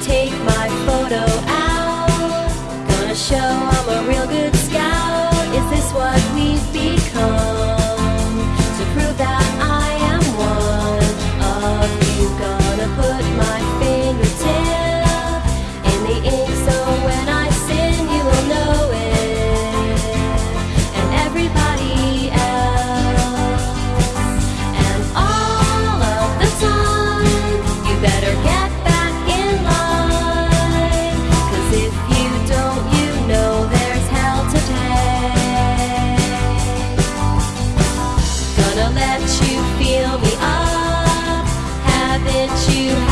take my photo. We'll let you feel me up, haven't you?